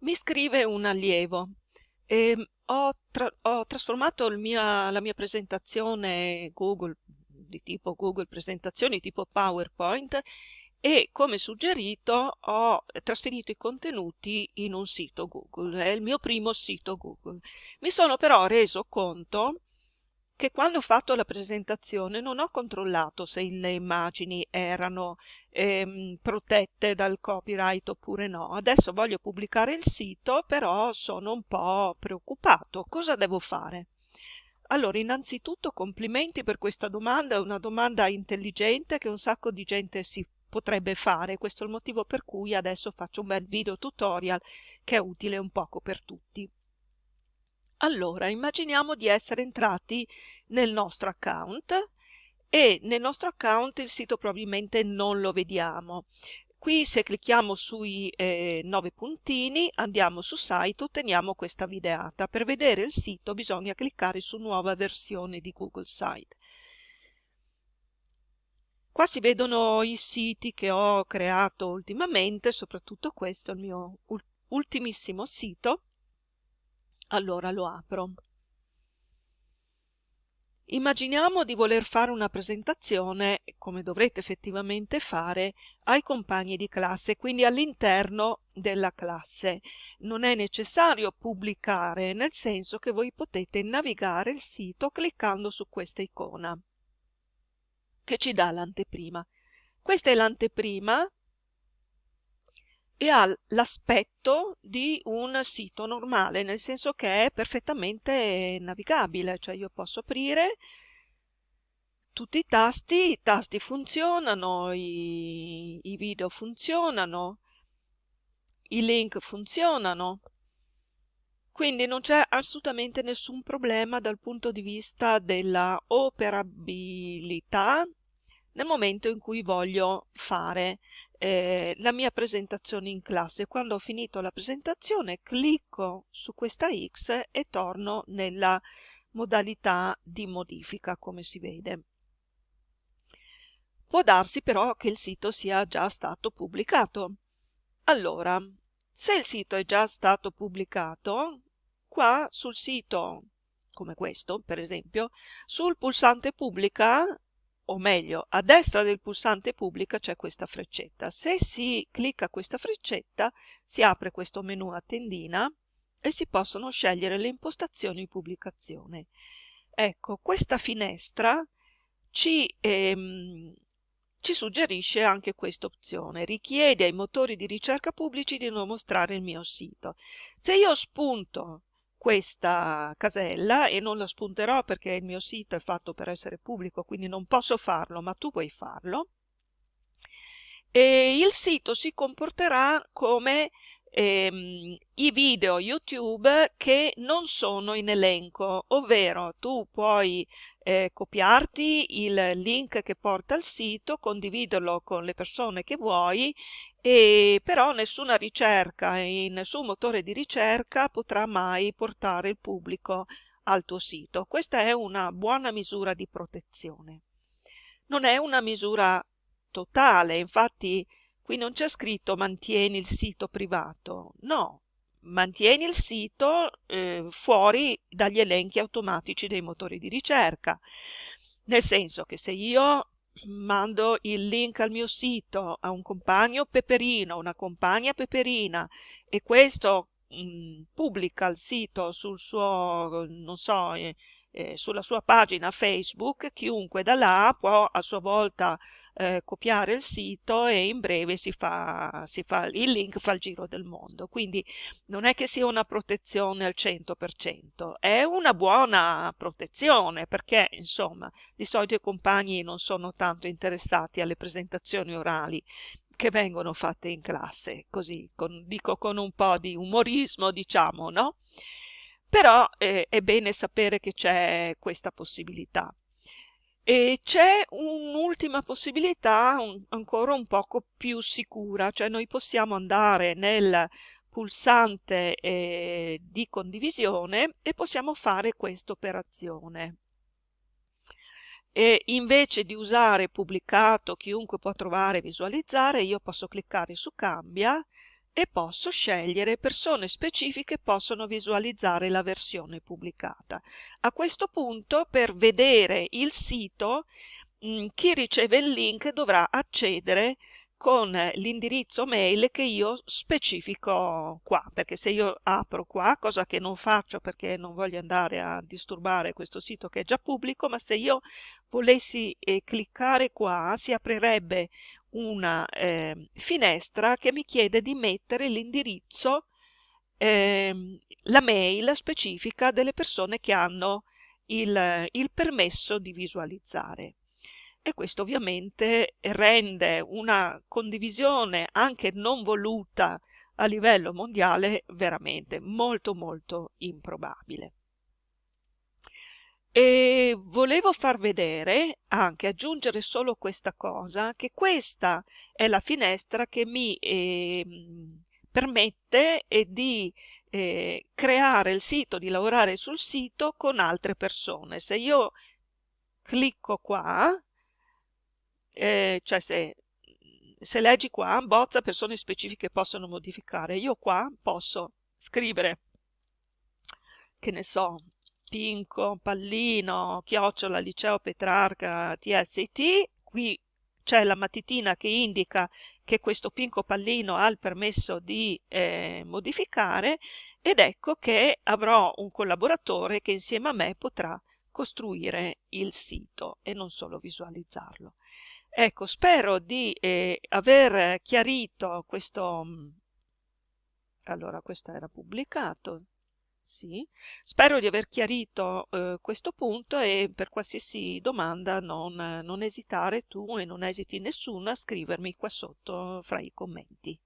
Mi scrive un allievo. Ehm, ho, tra- ho trasformato mia- la mia presentazione Google di tipo Google Presentazioni, tipo PowerPoint, e come suggerito ho trasferito i contenuti in un sito Google, è il mio primo sito Google. Mi sono però reso conto che quando ho fatto la presentazione non ho controllato se le immagini erano ehm, protette dal copyright oppure no. Adesso voglio pubblicare il sito, però sono un po' preoccupato. Cosa devo fare? Allora, innanzitutto complimenti per questa domanda, è una domanda intelligente che un sacco di gente si potrebbe fare. Questo è il motivo per cui adesso faccio un bel video tutorial che è utile un poco per tutti. Allora, immaginiamo di essere entrati nel nostro account e nel nostro account il sito probabilmente non lo vediamo. Qui se clicchiamo sui eh, nove puntini, andiamo su site, otteniamo questa videata. Per vedere il sito bisogna cliccare su nuova versione di Google Site. Qua si vedono i siti che ho creato ultimamente, soprattutto questo è il mio ultimissimo sito allora lo apro. Immaginiamo di voler fare una presentazione, come dovrete effettivamente fare, ai compagni di classe, quindi all'interno della classe. Non è necessario pubblicare, nel senso che voi potete navigare il sito cliccando su questa icona, che ci dà l'anteprima. Questa è l'anteprima e ha l'aspetto di un sito normale, nel senso che è perfettamente navigabile, cioè io posso aprire tutti i tasti, i tasti funzionano, i, i video funzionano, i link funzionano, quindi non c'è assolutamente nessun problema dal punto di vista della operabilità nel momento in cui voglio fare eh, la mia presentazione in classe. Quando ho finito la presentazione clicco su questa X e torno nella modalità di modifica come si vede. Può darsi però che il sito sia già stato pubblicato. Allora, se il sito è già stato pubblicato, qua sul sito, come questo per esempio, sul pulsante pubblica o meglio, a destra del pulsante pubblica c'è questa freccetta. Se si clicca questa freccetta si apre questo menu a tendina e si possono scegliere le impostazioni di pubblicazione. Ecco, questa finestra ci, ehm, ci suggerisce anche questa opzione. Richiede ai motori di ricerca pubblici di non mostrare il mio sito. Se io spunto questa casella e non la spunterò perché il mio sito è fatto per essere pubblico, quindi non posso farlo, ma tu puoi farlo. E il sito si comporterà come ehm, i video YouTube che non sono in elenco, ovvero tu puoi eh, copiarti il link che porta al sito, condividerlo con le persone che vuoi, e però nessuna ricerca e nessun motore di ricerca potrà mai portare il pubblico al tuo sito. Questa è una buona misura di protezione. Non è una misura totale, infatti Qui non c'è scritto mantieni il sito privato, no, mantieni il sito eh, fuori dagli elenchi automatici dei motori di ricerca, nel senso che se io mando il link al mio sito a un compagno peperino, una compagna peperina e questo mh, mm, pubblica il sito sul suo, non so, eh, eh, sulla sua pagina Facebook, chiunque da là può a sua volta eh, copiare il sito e in breve si fa, si fa, il link fa il giro del mondo. Quindi non è che sia una protezione al 100%, è una buona protezione perché insomma di solito i compagni non sono tanto interessati alle presentazioni orali che vengono fatte in classe, così con, dico con un po' di umorismo, diciamo, no? Però eh, è bene sapere che c'è questa possibilità. E c'è un'ultima possibilità un, ancora un poco più sicura, cioè noi possiamo andare nel pulsante eh, di condivisione e possiamo fare questa operazione. E invece di usare pubblicato, chiunque può trovare e visualizzare, io posso cliccare su cambia e posso scegliere persone specifiche possono visualizzare la versione pubblicata. A questo punto per vedere il sito mh, chi riceve il link dovrà accedere con l'indirizzo mail che io specifico qua, perché se io apro qua, cosa che non faccio perché non voglio andare a disturbare questo sito che è già pubblico, ma se io volessi eh, cliccare qua si aprirebbe una eh, finestra che mi chiede di mettere l'indirizzo, eh, la mail specifica delle persone che hanno il, il permesso di visualizzare e questo ovviamente rende una condivisione anche non voluta a livello mondiale veramente molto molto improbabile. E volevo far vedere, anche aggiungere solo questa cosa, che questa è la finestra che mi eh, permette di eh, creare il sito, di lavorare sul sito con altre persone. Se io clicco qua, eh, cioè se, se leggi qua, bozza persone specifiche possono modificare, io qua posso scrivere, che ne so, Pinco, Pallino, Chiocciola, Liceo Petrarca, TST, qui c'è la matitina che indica che questo Pinco Pallino ha il permesso di eh, modificare ed ecco che avrò un collaboratore che insieme a me potrà costruire il sito e non solo visualizzarlo. Ecco, spero di eh, aver chiarito questo... Mm, allora, questo era pubblicato. Sì, spero di aver chiarito eh, questo punto e per qualsiasi domanda non, non esitare tu e non esiti nessuno a scrivermi qua sotto fra i commenti.